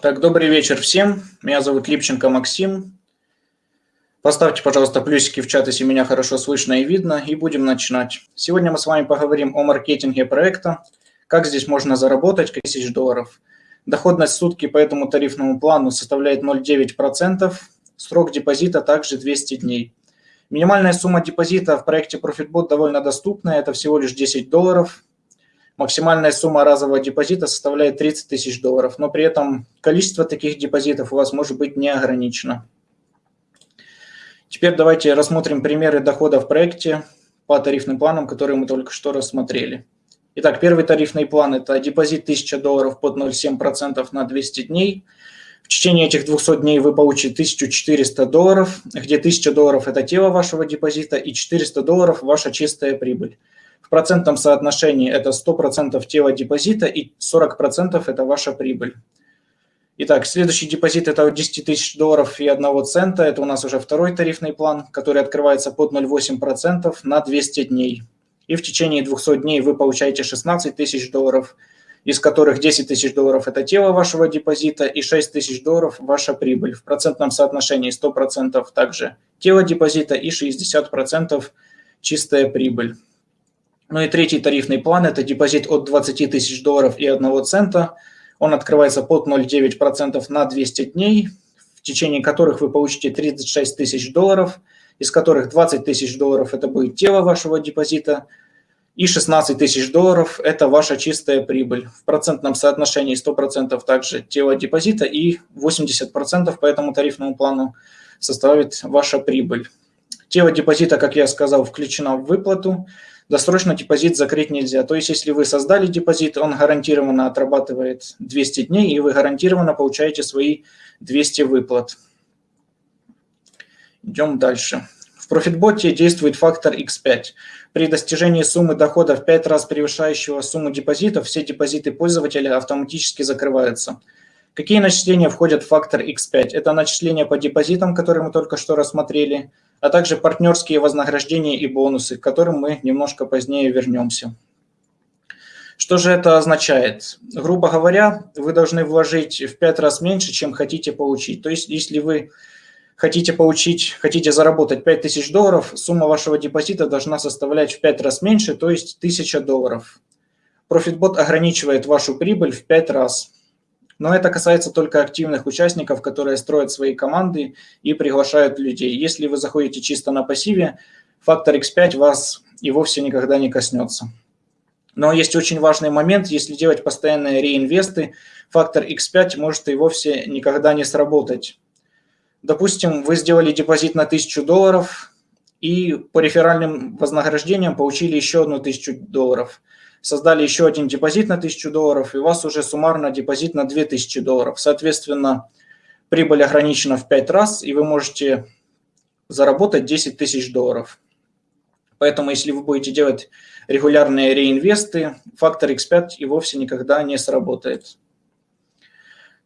Так, добрый вечер всем. Меня зовут Липченко Максим. Поставьте, пожалуйста, плюсики в чат, если меня хорошо слышно и видно, и будем начинать. Сегодня мы с вами поговорим о маркетинге проекта, как здесь можно заработать тысяч долларов. Доходность сутки по этому тарифному плану составляет 0,9%, срок депозита также 200 дней. Минимальная сумма депозита в проекте ProfitBot довольно доступная, это всего лишь 10 долларов. Максимальная сумма разового депозита составляет 30 тысяч долларов, но при этом количество таких депозитов у вас может быть не ограничено. Теперь давайте рассмотрим примеры дохода в проекте по тарифным планам, которые мы только что рассмотрели. Итак, первый тарифный план – это депозит 1000 долларов под 0,7% на 200 дней. В течение этих 200 дней вы получите 1400 долларов, где 1000 долларов – это тело вашего депозита и 400 долларов – ваша чистая прибыль. В процентном соотношении это 100% тела депозита и 40% это ваша прибыль. Итак, следующий депозит это 10 тысяч долларов и 1 цента. Это у нас уже второй тарифный план, который открывается под 0,8% на 200 дней. И в течение 200 дней вы получаете 16 тысяч долларов, из которых 10 тысяч долларов – это тело вашего депозита и 6 тысяч долларов – ваша прибыль. В процентном соотношении 100% также тело депозита и 60% чистая прибыль. Ну и третий тарифный план – это депозит от 20 тысяч долларов и 1 цента. Он открывается под 0,9% на 200 дней, в течение которых вы получите 36 тысяч долларов, из которых 20 тысяч долларов – это будет тело вашего депозита, и 16 тысяч долларов – это ваша чистая прибыль. В процентном соотношении 100% также тело депозита и 80% по этому тарифному плану составит ваша прибыль. Тело депозита, как я сказал, включено в выплату – Досрочно депозит закрыть нельзя. То есть, если вы создали депозит, он гарантированно отрабатывает 200 дней, и вы гарантированно получаете свои 200 выплат. Идем дальше. В профитботе действует фактор X5. При достижении суммы дохода в 5 раз превышающего сумму депозитов, все депозиты пользователя автоматически закрываются. Какие начисления входят в фактор X5? Это начисления по депозитам, которые мы только что рассмотрели, а также партнерские вознаграждения и бонусы, к которым мы немножко позднее вернемся. Что же это означает? Грубо говоря, вы должны вложить в 5 раз меньше, чем хотите получить. То есть, если вы хотите получить, хотите заработать 5000 долларов, сумма вашего депозита должна составлять в 5 раз меньше, то есть 1000 долларов. ProfitBot ограничивает вашу прибыль в 5 раз. Но это касается только активных участников, которые строят свои команды и приглашают людей. Если вы заходите чисто на пассиве, фактор X5 вас и вовсе никогда не коснется. Но есть очень важный момент, если делать постоянные реинвесты, фактор X5 может и вовсе никогда не сработать. Допустим, вы сделали депозит на 1000 долларов и по реферальным вознаграждениям получили еще одну 1000 долларов – создали еще один депозит на 1000 долларов, и у вас уже суммарно депозит на 2000 долларов. Соответственно, прибыль ограничена в 5 раз, и вы можете заработать 10 тысяч долларов. Поэтому, если вы будете делать регулярные реинвесты, фактор X5 и вовсе никогда не сработает.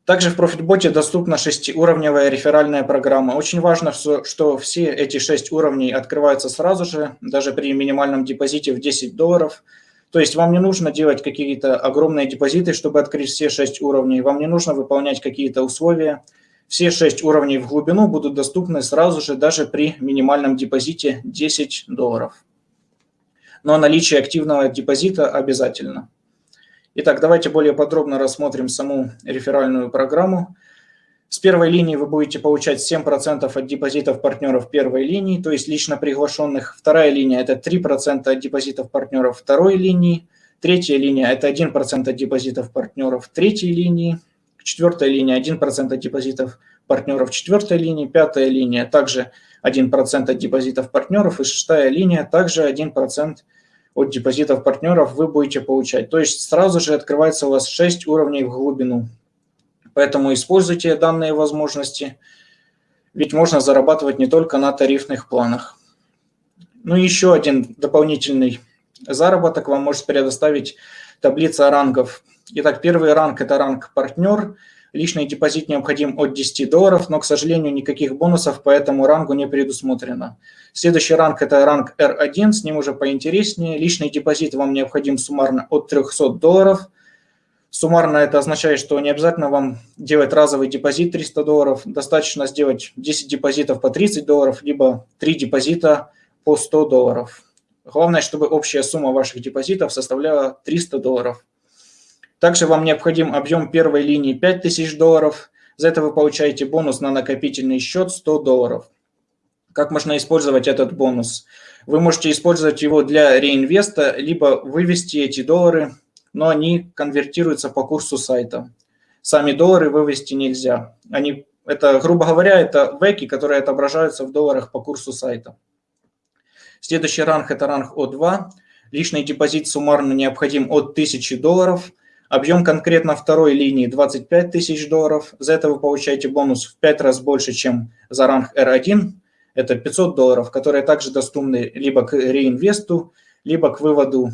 Также в ProfitBot доступна шестиуровневая реферальная программа. Очень важно, что все эти шесть уровней открываются сразу же, даже при минимальном депозите в 10 долларов – то есть вам не нужно делать какие-то огромные депозиты, чтобы открыть все 6 уровней. Вам не нужно выполнять какие-то условия. Все 6 уровней в глубину будут доступны сразу же, даже при минимальном депозите 10 долларов. Но наличие активного депозита обязательно. Итак, давайте более подробно рассмотрим саму реферальную программу. С первой линии вы будете получать 7% от депозитов партнеров первой линии, то есть лично приглашенных. Вторая линия – это 3% от депозитов партнеров второй линии. Третья линия – это 1% от депозитов партнеров третьей линии. Четвертая линия – 1% от депозитов партнеров четвертой линии. Пятая линия – также 1% от депозитов партнеров. И шестая линия – также 1% от депозитов партнеров вы будете получать. То есть сразу же открывается у вас 6 уровней в глубину. Поэтому используйте данные возможности, ведь можно зарабатывать не только на тарифных планах. Ну и еще один дополнительный заработок вам может предоставить таблица рангов. Итак, первый ранг – это ранг «Партнер». Личный депозит необходим от 10 долларов, но, к сожалению, никаких бонусов по этому рангу не предусмотрено. Следующий ранг – это ранг R1, с ним уже поинтереснее. Личный депозит вам необходим суммарно от 300 долларов – Суммарно это означает, что не обязательно вам делать разовый депозит 300 долларов, достаточно сделать 10 депозитов по 30 долларов, либо 3 депозита по 100 долларов. Главное, чтобы общая сумма ваших депозитов составляла 300 долларов. Также вам необходим объем первой линии 5000 долларов. За это вы получаете бонус на накопительный счет 100 долларов. Как можно использовать этот бонус? Вы можете использовать его для реинвеста, либо вывести эти доллары, но они конвертируются по курсу сайта. Сами доллары вывести нельзя. Они, это, грубо говоря, это веки, которые отображаются в долларах по курсу сайта. Следующий ранг – это ранг О2. Личный депозит суммарно необходим от 1000 долларов. Объем конкретно второй линии 25 тысяч долларов. За это вы получаете бонус в 5 раз больше, чем за ранг R1. Это 500 долларов, которые также доступны либо к реинвесту, либо к выводу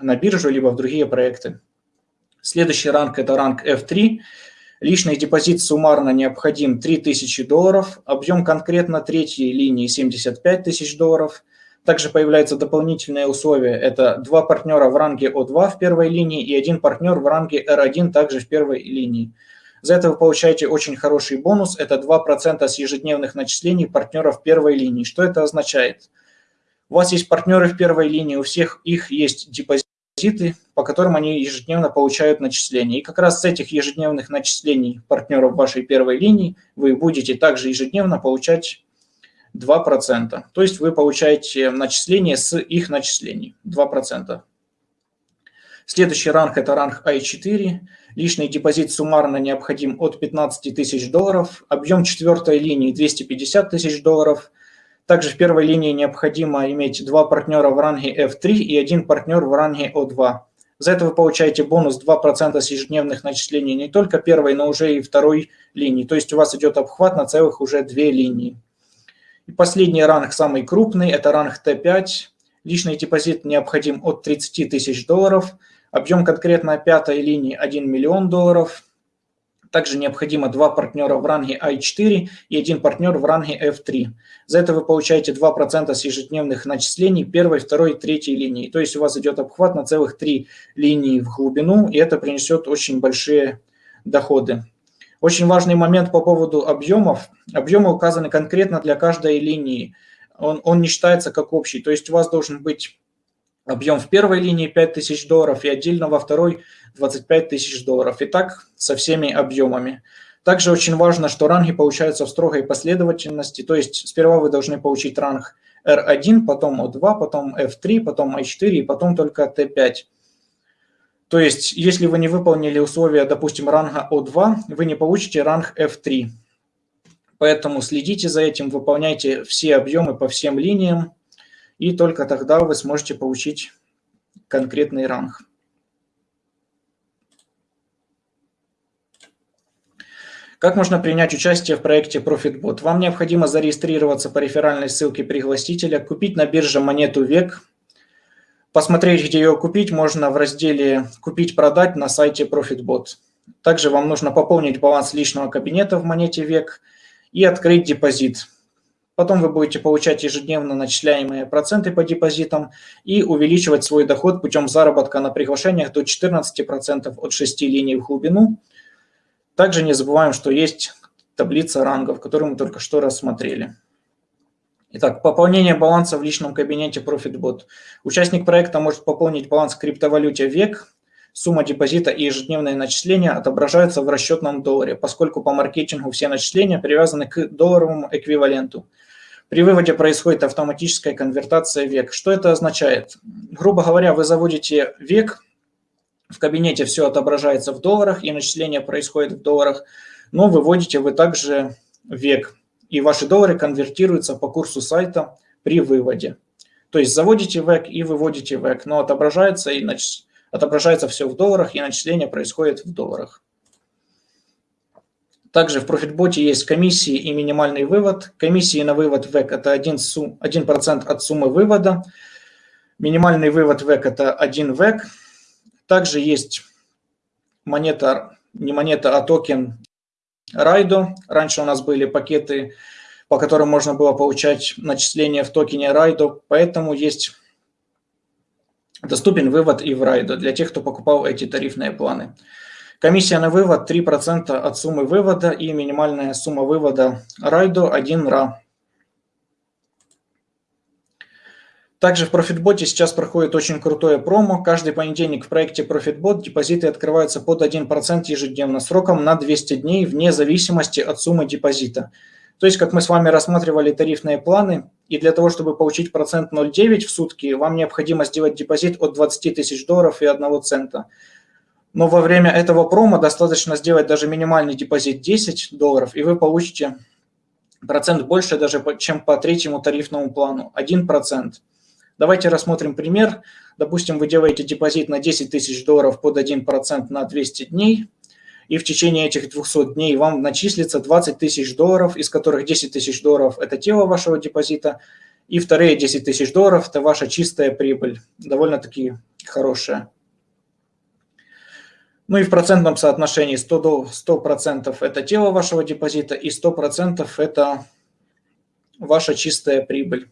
на биржу, либо в другие проекты. Следующий ранг – это ранг F3. Личный депозит суммарно необходим 3000 долларов. Объем конкретно третьей линии 75 тысяч долларов – также появляются дополнительные условия. Это два партнера в ранге О2 в первой линии и один партнер в ранге R1 также в первой линии. За это вы получаете очень хороший бонус. Это 2% с ежедневных начислений партнеров первой линии. Что это означает? У вас есть партнеры в первой линии, у всех их есть депозиты, по которым они ежедневно получают начисления. И как раз с этих ежедневных начислений партнеров вашей первой линии вы будете также ежедневно получать 2%. То есть вы получаете начисление с их начислений 2%. Следующий ранг – это ранг I4. Личный депозит суммарно необходим от 15 тысяч долларов. Объем четвертой линии – 250 тысяч долларов. Также в первой линии необходимо иметь два партнера в ранге F3 и один партнер в ранге O2. За это вы получаете бонус 2% с ежедневных начислений не только первой, но уже и второй линии. То есть у вас идет обхват на целых уже две линии. И последний ранг, самый крупный, это ранг Т5. Личный депозит необходим от 30 тысяч долларов. Объем конкретно пятой линии 1 миллион долларов. Также необходимо два партнера в ранге I4 и один партнер в ранге F3. За это вы получаете 2% с ежедневных начислений первой, второй, третьей линии. То есть у вас идет обхват на целых три линии в глубину, и это принесет очень большие доходы. Очень важный момент по поводу объемов. Объемы указаны конкретно для каждой линии. Он, он не считается как общий. То есть у вас должен быть объем в первой линии 5000 долларов и отдельно во второй 25 тысяч долларов. И так со всеми объемами. Также очень важно, что ранги получаются в строгой последовательности. То есть сперва вы должны получить ранг R1, потом O2, потом F3, потом I4 и потом только T5. То есть, если вы не выполнили условия, допустим, ранга О2, вы не получите ранг F3. Поэтому следите за этим, выполняйте все объемы по всем линиям, и только тогда вы сможете получить конкретный ранг. Как можно принять участие в проекте ProfitBot? Вам необходимо зарегистрироваться по реферальной ссылке пригласителя, купить на бирже монету ВЕК – Посмотреть, где ее купить, можно в разделе «Купить-продать» на сайте ProfitBot. Также вам нужно пополнить баланс личного кабинета в монете ВЕК и открыть депозит. Потом вы будете получать ежедневно начисляемые проценты по депозитам и увеличивать свой доход путем заработка на приглашениях до 14% от 6 линий в глубину. Также не забываем, что есть таблица рангов, которую мы только что рассмотрели. Итак, пополнение баланса в личном кабинете ProfitBot. Участник проекта может пополнить баланс в криптовалюте ВЕК. Сумма депозита и ежедневные начисления отображаются в расчетном долларе, поскольку по маркетингу все начисления привязаны к долларовому эквиваленту. При выводе происходит автоматическая конвертация ВЕК. Что это означает? Грубо говоря, вы заводите ВЕК, в кабинете все отображается в долларах, и начисление происходит в долларах, но выводите вы также ВЕК и ваши доллары конвертируются по курсу сайта при выводе. То есть заводите ВЭК и выводите ВЭК, но отображается, и нач... отображается все в долларах, и начисление происходит в долларах. Также в профитботе есть комиссии и минимальный вывод. Комиссии на вывод ВЭК – это 1%, сум... 1 от суммы вывода. Минимальный вывод ВЭК – это 1 ВЭК. Также есть монета, не монета, а токен Райдо. Раньше у нас были пакеты, по которым можно было получать начисления в токене Райдо, поэтому есть доступен вывод и в Райдо для тех, кто покупал эти тарифные планы. Комиссия на вывод 3% от суммы вывода и минимальная сумма вывода райдо 1 ра. Также в ProfitBot сейчас проходит очень крутое промо. Каждый понедельник в проекте ProfitBot депозиты открываются под 1% ежедневно сроком на 200 дней вне зависимости от суммы депозита. То есть, как мы с вами рассматривали тарифные планы, и для того, чтобы получить процент 0,9 в сутки, вам необходимо сделать депозит от 20 тысяч долларов и 1 цента. Но во время этого промо достаточно сделать даже минимальный депозит 10 долларов, и вы получите процент больше даже, чем по третьему тарифному плану, 1%. Давайте рассмотрим пример. Допустим, вы делаете депозит на 10 тысяч долларов под 1% на 200 дней, и в течение этих 200 дней вам начислится 20 тысяч долларов, из которых 10 тысяч долларов – это тело вашего депозита, и вторые 10 тысяч долларов – это ваша чистая прибыль, довольно-таки хорошая. Ну и в процентном соотношении 100%, 100 это тело вашего депозита и 100% это ваша чистая прибыль.